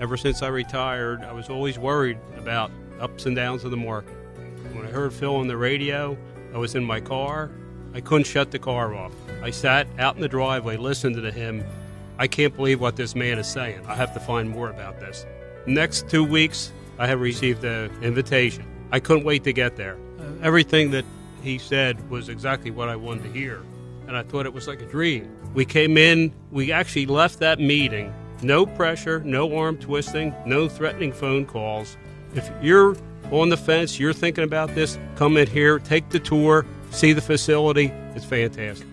Ever since I retired, I was always worried about ups and downs of the market. When I heard Phil on the radio, I was in my car. I couldn't shut the car off. I sat out in the driveway listening to him. I can't believe what this man is saying. I have to find more about this. Next two weeks, I have received an invitation. I couldn't wait to get there. Uh, everything that he said was exactly what I wanted to hear, and I thought it was like a dream. We came in, we actually left that meeting. No pressure, no arm twisting, no threatening phone calls. If you're on the fence, you're thinking about this, come in here, take the tour, see the facility. It's fantastic.